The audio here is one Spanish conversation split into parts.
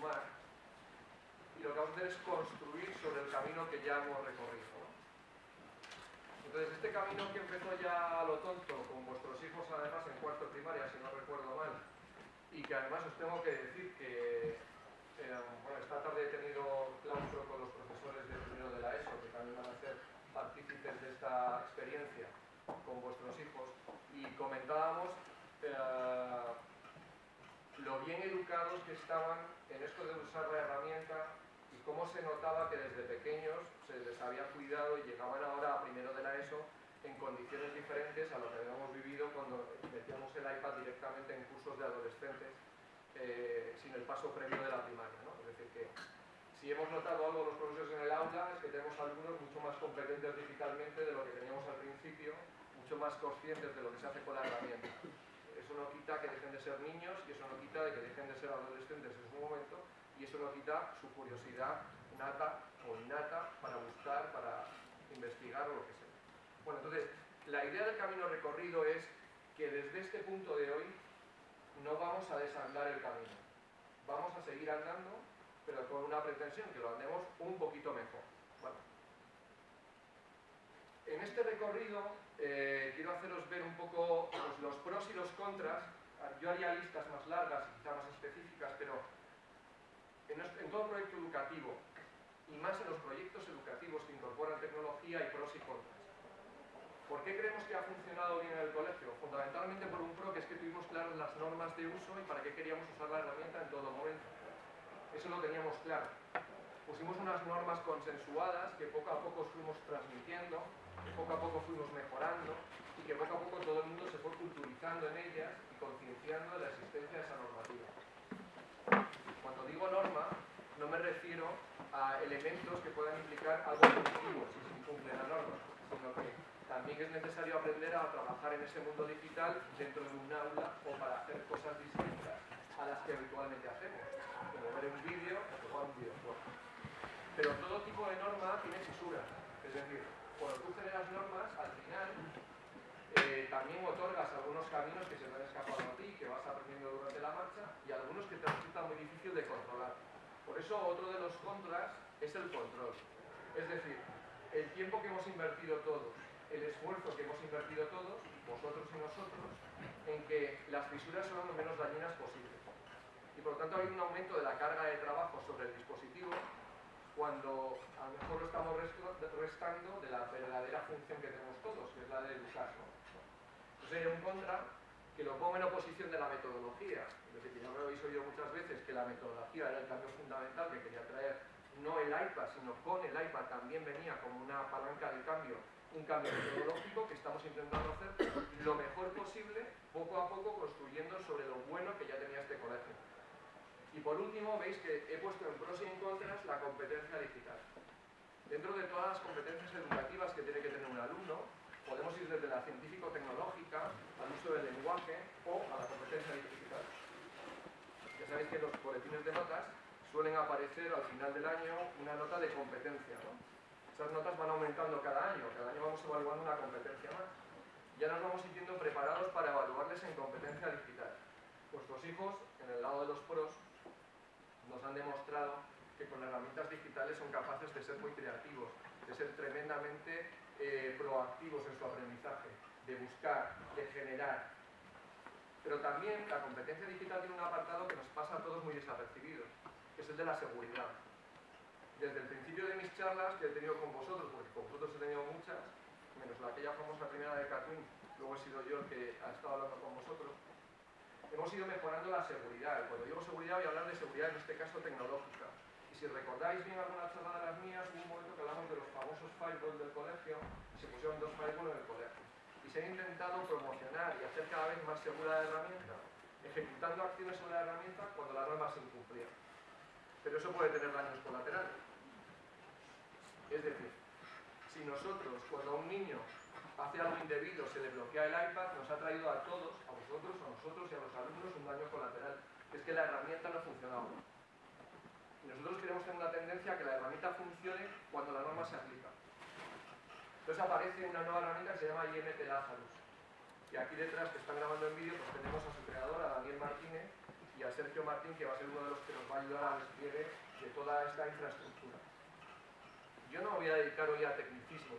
sumar y lo que vamos a hacer es construir sobre el camino que ya hemos recorrido. Entonces, este camino que empezó ya a lo tonto, con vuestros hijos además en cuarto primaria, si no recuerdo mal, y que además os tengo que decir que eh, bueno, esta tarde he tenido claustro con los profesores de primero de la ESO, que también van a ser partícipes de esta experiencia con vuestros hijos, y comentábamos eh, lo bien educados que estaban en esto de usar la herramienta y cómo se notaba que desde pequeños se les había cuidado y llegaban ahora a primero de la ESO en condiciones diferentes a lo que habíamos vivido cuando metíamos el iPad directamente en cursos de adolescentes eh, sin el paso previo de la primaria. ¿no? Es decir, que si hemos notado algo los profesores en el aula es que tenemos alumnos mucho más competentes digitalmente de lo que teníamos al principio, mucho más conscientes de lo que se hace con la herramienta. Eso no quita que dejen de ser niños y eso no quita de que dejen de ser adolescentes en su momento y eso no quita su curiosidad nata o innata para buscar, para investigar o lo que sea. Bueno, entonces, la idea del camino recorrido es que desde este punto de hoy no vamos a desandar el camino. Vamos a seguir andando, pero con una pretensión, que lo andemos un poquito mejor. En este recorrido eh, quiero haceros ver un poco los pros y los contras. Yo haría listas más largas y quizá más específicas, pero en todo proyecto educativo y más en los proyectos educativos que incorporan tecnología y pros y contras. ¿Por qué creemos que ha funcionado bien en el colegio? Fundamentalmente por un pro que es que tuvimos claras las normas de uso y para qué queríamos usar la herramienta en todo momento. Eso lo teníamos claro. Pusimos unas normas consensuadas que poco a poco fuimos transmitiendo, poco a poco fuimos mejorando y que poco a poco todo el mundo se fue culturizando en ellas y concienciando de la existencia de esa normativa. Cuando digo norma, no me refiero a elementos que puedan implicar algo positivo si se incumple la norma, sino que también es necesario aprender a trabajar en ese mundo digital dentro de un aula o para hacer cosas distintas a las que habitualmente hacemos, como ver un vídeo o jugar un videojuego. Pero todo tipo de norma tiene fisuras, es decir, cuando tú generas normas, al final eh, también otorgas algunos caminos que se te han escapado a ti, que vas aprendiendo durante la marcha, y algunos que te resultan muy difícil de controlar. Por eso otro de los contras es el control. Es decir, el tiempo que hemos invertido todos el esfuerzo que hemos invertido todos, vosotros y nosotros, en que las fisuras sean lo menos dañinas posible. Y por lo tanto hay un aumento de la carga de trabajo sobre el dispositivo cuando a lo mejor lo estamos restando de la verdadera función que tenemos todos, que es la de usarlo. Entonces hay un contra que lo pongo en oposición de la metodología. Es ya lo habéis oído muchas veces que la metodología era el cambio fundamental que quería traer no el iPad, sino con el iPad también venía como una palanca de cambio un cambio metodológico que estamos intentando hacer lo mejor posible, poco a poco construyendo sobre lo bueno que ya tenía este colegio. Y por último, veis que he puesto en pros y en contras la competencia digital. Dentro de todas las competencias educativas que tiene que tener un alumno, podemos ir desde la científico-tecnológica al uso del lenguaje o a la competencia digital. Ya sabéis que los boletines de notas suelen aparecer al final del año una nota de competencia, ¿no? Estas notas van aumentando cada año, cada año vamos evaluando una competencia más. Ya nos vamos sintiendo preparados para evaluarles en competencia digital. Vuestros hijos, en el lado de los pros, nos han demostrado que con herramientas digitales son capaces de ser muy creativos, de ser tremendamente eh, proactivos en su aprendizaje, de buscar, de generar. Pero también la competencia digital tiene un apartado que nos pasa a todos muy desapercibido, que es el de la seguridad desde el principio de mis charlas que he tenido con vosotros, porque con vosotros he tenido muchas, menos la aquella famosa primera de Catwin, luego he sido yo el que ha estado hablando con vosotros, hemos ido mejorando la seguridad. Cuando digo seguridad voy a hablar de seguridad, en este caso tecnológica. Y si recordáis bien alguna charla de las mías, hubo un momento que hablamos de los famosos firewalls del colegio, se pusieron dos firewalls en el colegio. Y se han intentado promocionar y hacer cada vez más segura la herramienta, ejecutando acciones sobre la herramienta cuando la norma se incumplía. Pero eso puede tener daños colaterales. Es decir, si nosotros, cuando un niño hace algo indebido, se le bloquea el iPad, nos ha traído a todos, a vosotros, a nosotros y a los alumnos un daño colateral, es que la herramienta no ha funcionado. Y nosotros queremos tener una tendencia a que la herramienta funcione cuando la norma se aplica. Entonces aparece una nueva herramienta que se llama IMT Lazarus. Y aquí detrás, que están grabando en vídeo, pues tenemos a su creador, a Daniel Martínez, y a Sergio Martín, que va a ser uno de los que nos va a ayudar al despliegue de toda esta infraestructura. Yo no me voy a dedicar hoy a tecnicismo,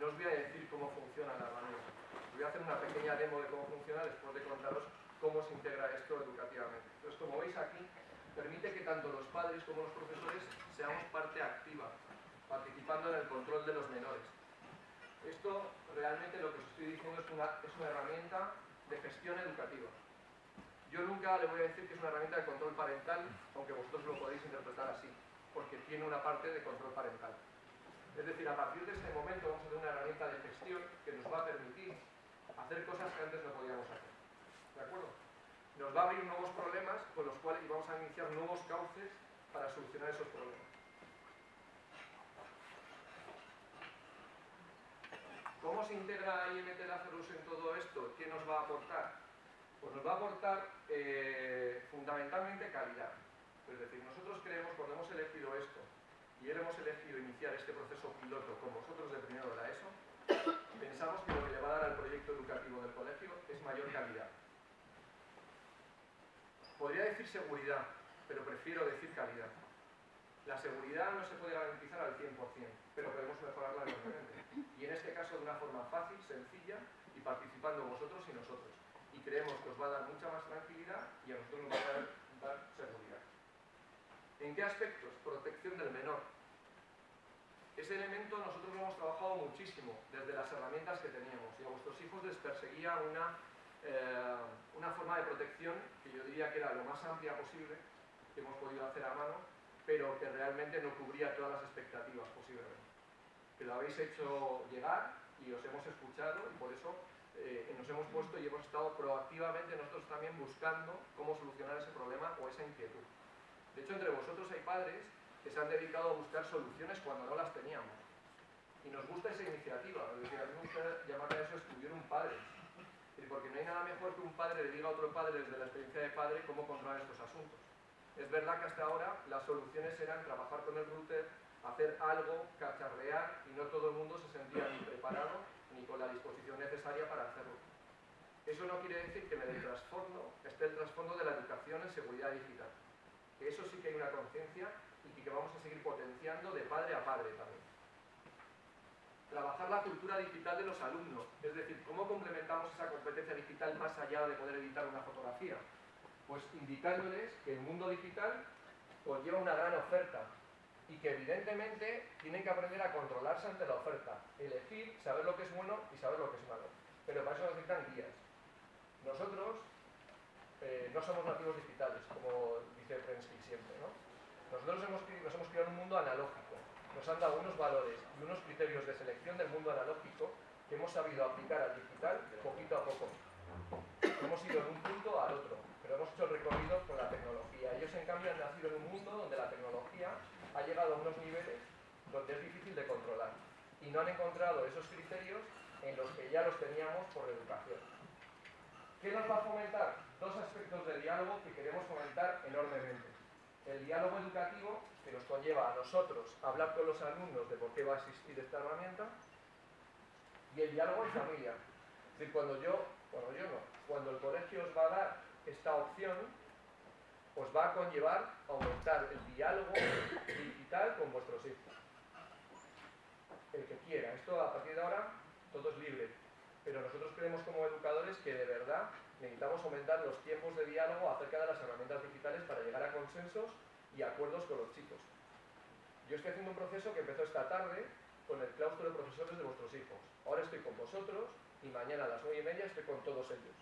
no os voy a decir cómo funciona la herramienta. Voy a hacer una pequeña demo de cómo funciona después de contaros cómo se integra esto educativamente. Entonces, como veis aquí, permite que tanto los padres como los profesores seamos parte activa, participando en el control de los menores. Esto realmente lo que os estoy diciendo es una, es una herramienta de gestión educativa. Yo nunca le voy a decir que es una herramienta de control parental, aunque vosotros lo podéis interpretar así, porque tiene una parte de control parental. Es decir, a partir de este momento vamos a tener una herramienta de gestión que nos va a permitir hacer cosas que antes no podíamos hacer. ¿De acuerdo? Nos va a abrir nuevos problemas con los cuales vamos a iniciar nuevos cauces para solucionar esos problemas. ¿Cómo se integra IMT Lazarus en todo esto? ¿Qué nos va a aportar? Pues nos va a aportar eh, fundamentalmente calidad. Es decir, nosotros creemos, cuando hemos elegido esto, y hemos elegido iniciar este proceso piloto con vosotros de primero de la ESO, pensamos que lo que le va a dar al proyecto educativo del colegio es mayor calidad. Podría decir seguridad, pero prefiero decir calidad. La seguridad no se puede garantizar al 100%, pero podemos mejorarla enormemente. Y en este caso de una forma fácil, sencilla y participando vosotros y nosotros. Y creemos que os va a dar mucha más tranquilidad y a nosotros nos va a dar seguridad. ¿En qué aspectos? Protección del menor. Ese elemento nosotros lo hemos trabajado muchísimo desde las herramientas que teníamos y a vuestros hijos les perseguía una, eh, una forma de protección que yo diría que era lo más amplia posible que hemos podido hacer a mano, pero que realmente no cubría todas las expectativas posiblemente. Que lo habéis hecho llegar y os hemos escuchado y por eso eh, nos hemos puesto y hemos estado proactivamente nosotros también buscando cómo solucionar ese problema o esa inquietud. De hecho, entre vosotros hay padres que se han dedicado a buscar soluciones cuando no las teníamos. Y nos gusta esa iniciativa, es decir, a mí me gusta a eso estudiar un padre. Porque no hay nada mejor que un padre le diga a otro padre desde la experiencia de padre cómo controlar estos asuntos. Es verdad que hasta ahora las soluciones eran trabajar con el router, hacer algo, cacharrear, y no todo el mundo se sentía ni preparado ni con la disposición necesaria para hacerlo. Eso no quiere decir que en el trasfondo esté el trasfondo de la educación en seguridad digital que eso sí que hay una conciencia y que vamos a seguir potenciando de padre a padre también. Trabajar la cultura digital de los alumnos, es decir, cómo complementamos esa competencia digital más allá de poder editar una fotografía. Pues indicándoles que el mundo digital conlleva una gran oferta y que evidentemente tienen que aprender a controlarse ante la oferta, elegir, saber lo que es bueno y saber lo que es malo. Pero para eso necesitan guías. Nosotros eh, no somos nativos digitales, como dice Prensky siempre. ¿no? Nosotros nos hemos creado un mundo analógico, nos han dado unos valores y unos criterios de selección del mundo analógico que hemos sabido aplicar al digital poquito a poco. Hemos ido de un punto al otro, pero hemos hecho el recorrido con la tecnología. Ellos, en cambio, han nacido en un mundo donde la tecnología ha llegado a unos niveles donde es difícil de controlar y no han encontrado esos criterios en los que ya los teníamos por educación. ¿Qué nos va a fomentar? Dos aspectos de diálogo que queremos fomentar enormemente. El diálogo educativo, que nos conlleva a nosotros hablar con los alumnos de por qué va a existir esta herramienta, y el diálogo en familia. Es decir, cuando yo, bueno, yo no, cuando el colegio os va a dar esta opción, os va a conllevar aumentar el diálogo digital con vuestros hijos. El que quiera. Esto a partir de ahora todo es libre pero nosotros creemos como educadores que de verdad necesitamos aumentar los tiempos de diálogo acerca de las herramientas digitales para llegar a consensos y acuerdos con los chicos. Yo estoy haciendo un proceso que empezó esta tarde con el claustro de profesores de vuestros hijos. Ahora estoy con vosotros y mañana a las nueve y media estoy con todos ellos.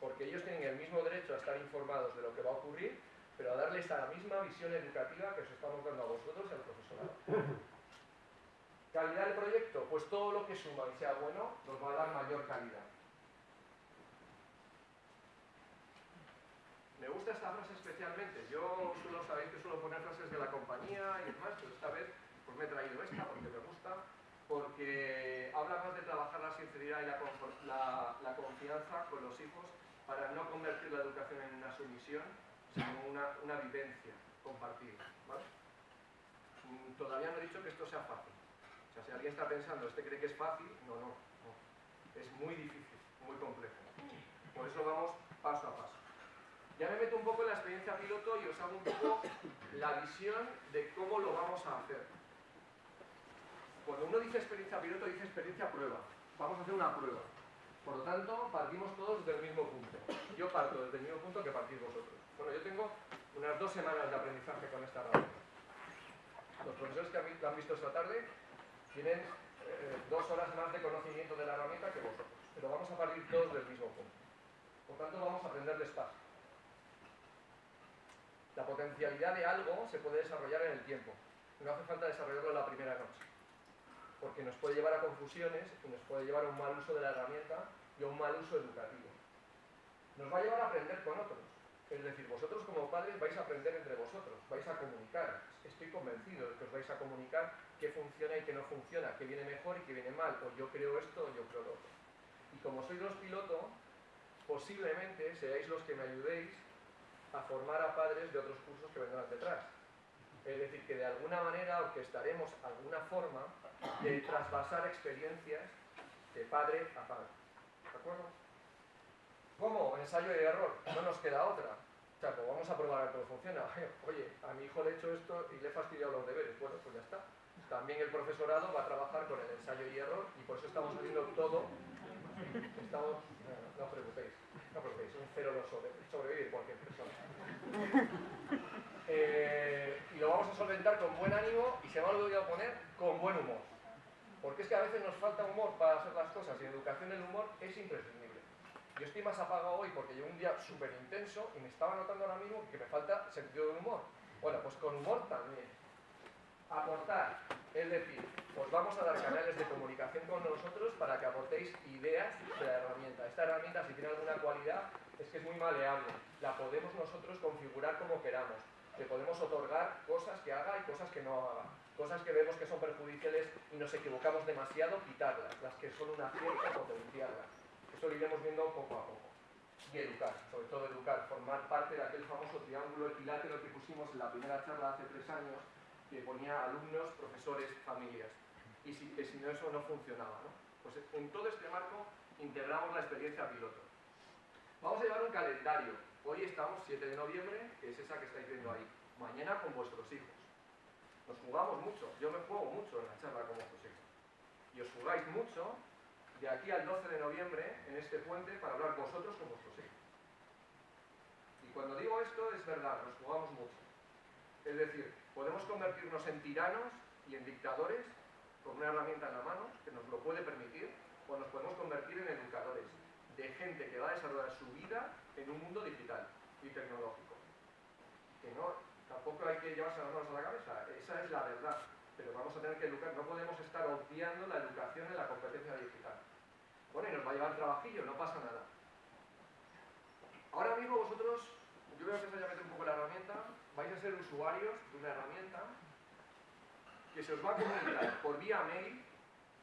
Porque ellos tienen el mismo derecho a estar informados de lo que va a ocurrir, pero a darles a la misma visión educativa que os estamos dando a vosotros y al profesorado. ¿Calidad del proyecto? Pues todo lo que suma y sea bueno nos va a dar mayor calidad. Me gusta esta frase especialmente. Yo suelo sabéis que suelo poner frases de la compañía y demás, pero esta vez pues me he traído esta porque me gusta, porque habla más de trabajar la sinceridad y la, confianza con los hijos para no convertir la educación en una sumisión, sino una, una vivencia compartida. Mm, todavía no he dicho que esto sea fácil. O sea, si alguien está pensando, este cree que es fácil, no, no, Es muy difícil, muy complejo. Por eso vamos paso a paso. Ya me meto un poco en la experiencia piloto y os hago un poco la visión de cómo lo vamos a hacer. Cuando uno dice experiencia piloto, dice experiencia prueba. Vamos a hacer una prueba. Por lo tanto, partimos todos del mismo punto. Yo parto desde el mismo punto que partís vosotros. Bueno, yo tengo unas dos semanas de aprendizaje con esta herramienta. Los profesores que han visto esta tarde tienen eh, dos horas más de conocimiento de la herramienta que vosotros, pero vamos a partir todos del mismo punto. Por tanto, vamos a aprender despacio. La potencialidad de algo se puede desarrollar en el tiempo. No hace falta desarrollarlo en la primera noche porque nos puede llevar a confusiones y nos puede llevar a un mal uso de la herramienta y a un mal uso educativo. Nos va a llevar a aprender con otros. Es decir, vosotros como padres vais a aprender entre vosotros, vais a comunicar. Estoy convencido de que os vais a comunicar qué funciona y qué no funciona, qué viene mejor y qué viene mal, o yo creo esto o yo creo lo otro. Y como sois los pilotos, posiblemente seáis los que me ayudéis a formar a padres de otros cursos que vendrán detrás. Es decir, que de alguna manera orquestaremos alguna forma de trasvasar experiencias de padre a padre. ¿De acuerdo? ¿Cómo? Ensayo y error. No nos queda otra. O sea, pues vamos a probar a ver cómo funciona. Oye, a mi hijo le he hecho esto y le he fastidiado los deberes. Bueno, pues ya está. También el profesorado va a trabajar con el ensayo y error y por eso estamos haciendo todo. Estamos, no, preocupéis, no preocupéis, un cero lo sobre, sobrevive cualquier persona. Eh, y lo vamos a solventar con buen ánimo y se me ha olvidado poner con buen humor. Porque es que a veces nos falta humor para hacer las cosas y en educación el humor es imprescindible. Yo estoy más apagado hoy porque llevo un día súper intenso y me estaba notando ahora mismo que me falta sentido del humor. Bueno, pues con humor también. Aportar, es decir, os vamos a dar canales de comunicación con nosotros para que aportéis ideas de la herramienta. Esta herramienta, si tiene alguna cualidad, es que es muy maleable. La podemos nosotros configurar como queramos. Le podemos otorgar cosas que haga y cosas que no haga cosas que vemos que son perjudiciales y nos equivocamos demasiado, quitarlas, las que son una cierta potenciarlas. Eso lo iremos viendo poco a poco. Y educar, sobre todo educar, formar parte de aquel famoso triángulo equilátero que pusimos en la primera charla hace tres años, que ponía alumnos, profesores, familias. Y si, que si no eso no funcionaba. ¿no? Pues en todo este marco integramos la experiencia piloto. Vamos a llevar un calendario. Hoy estamos 7 de noviembre, que es esa que estáis viendo ahí. Mañana con vuestros hijos. Nos jugamos mucho, yo me juego mucho en la charla con vuestros hijos. Y os jugáis mucho de aquí al 12 de noviembre en este puente para hablar vosotros con vuestros hijos. Y cuando digo esto es verdad, nos jugamos mucho. Es decir, podemos convertirnos en tiranos y en dictadores con una herramienta en la mano que nos lo puede permitir, o nos podemos convertir en educadores de gente que va a desarrollar su vida en un mundo digital y tecnológico. Que no, tampoco hay que llevarse las manos a la cabeza, esa es la verdad. Pero vamos a tener que educar, no podemos estar obviando la educación en la competencia digital. Bueno, y nos va a llevar trabajillo, no pasa nada. Ahora mismo vosotros, yo voy a empezar a meter un poco la herramienta, vais a ser usuarios de una herramienta que se os va a comunicar por vía mail,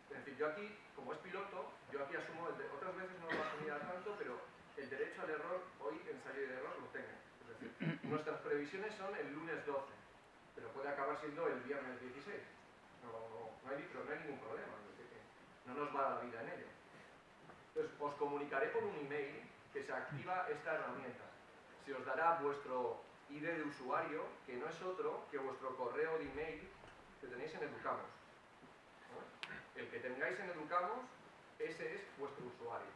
es decir, yo aquí, como es piloto, yo aquí asumo, el de, otras veces no lo asumía tanto, pero el derecho al error, hoy ensayo de error lo tengo. Es decir, nuestras previsiones son el lunes 12, pero puede acabar siendo el viernes 16. No, no, hay, no hay ningún problema, no nos va la vida en ello. Entonces, os comunicaré por un email que se activa esta herramienta. Se os dará vuestro ID de usuario, que no es otro que vuestro correo de email que tenéis en Educamos. El que tengáis en Educamos, ese es vuestro usuario.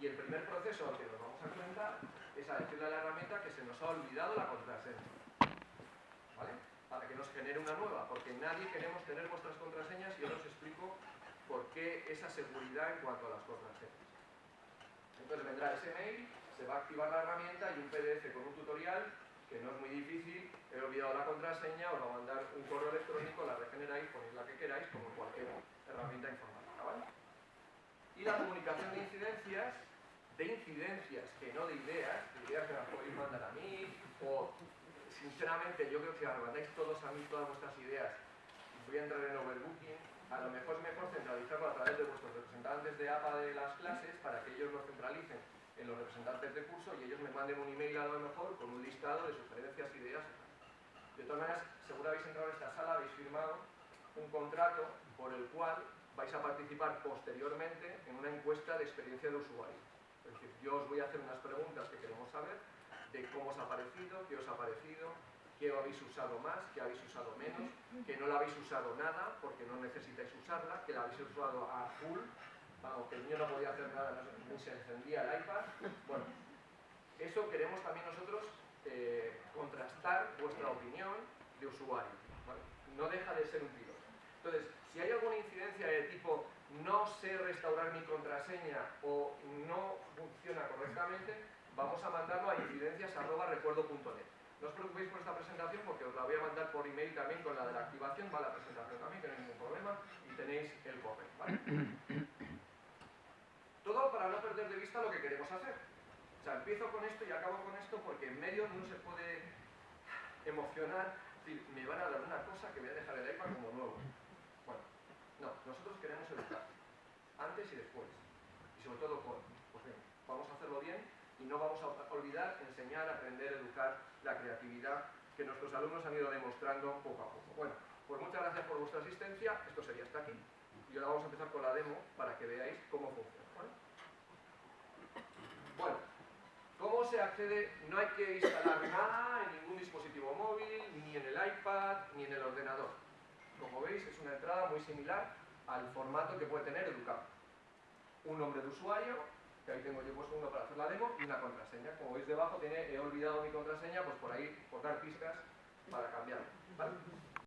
Y el primer proceso al que nos vamos a enfrentar es a decirle a la herramienta que se nos ha olvidado la contraseña. ¿Vale? Para que nos genere una nueva, porque nadie queremos tener vuestras contraseñas y ahora os explico por qué esa seguridad en cuanto a las contraseñas. Entonces vendrá ese mail, se va a activar la herramienta y un PDF con un tutorial que no es muy difícil, he olvidado la contraseña, os va a mandar un correo electrónico, la regeneráis, ponéis la que queráis, como cualquier herramienta informática, ¿vale? Y la comunicación de incidencias, de incidencias, que no de ideas, de ideas que las podéis mandar a mí, o sinceramente yo creo que si arrebatáis todos a mí todas vuestras ideas, voy a entrar en overbooking, a lo mejor es mejor centralizarlo a través de vuestros representantes de APA de las clases para que ellos lo centralicen en los representantes de curso y ellos me manden un email a lo mejor con un listado de sugerencias, ideas. De todas maneras, seguro habéis entrado en esta sala, habéis firmado un contrato por el cual vais a participar posteriormente en una encuesta de experiencia de usuario. Es decir, yo os voy a hacer unas preguntas que queremos saber, de cómo os ha parecido, qué os ha parecido, qué habéis usado más, qué habéis usado menos, que no la habéis usado nada porque no necesitáis usarla, que la habéis usado a full, aunque el niño no podía hacer nada, ni se encendía el iPad. Bueno, eso queremos también nosotros eh, contrastar vuestra opinión de usuario. No deja de ser un piloto. Entonces, si hay alguna incidencia de tipo no sé restaurar mi contraseña o no funciona correctamente, vamos a mandarlo a incidencias.recuerdo.net. No os preocupéis por esta presentación porque os la voy a mandar por email también con la de la activación, va la presentación también, que no hay ningún problema, y tenéis el correo. ¿vale? Para no perder de vista lo que queremos hacer. O sea, empiezo con esto y acabo con esto porque en medio no se puede emocionar, decir, me van a dar una cosa que voy a dejar el iPad como nuevo. Bueno, no, nosotros queremos educar, antes y después, y sobre todo con, pues bien, vamos a hacerlo bien y no vamos a olvidar enseñar, aprender, educar la creatividad que nuestros alumnos han ido demostrando poco a poco. Bueno, pues muchas gracias por vuestra asistencia, esto sería hasta aquí. Y ahora vamos a empezar con la demo para que veáis cómo funciona. Bueno, ¿cómo se accede? No hay que instalar nada en ningún dispositivo móvil, ni en el iPad, ni en el ordenador. Como veis, es una entrada muy similar al formato que puede tener Educam. Un nombre de usuario, que ahí tengo yo puesto uno para hacer la demo, y una contraseña. Como veis debajo, tiene, he olvidado mi contraseña, pues por ahí, por dar pistas para cambiarlo. ¿vale?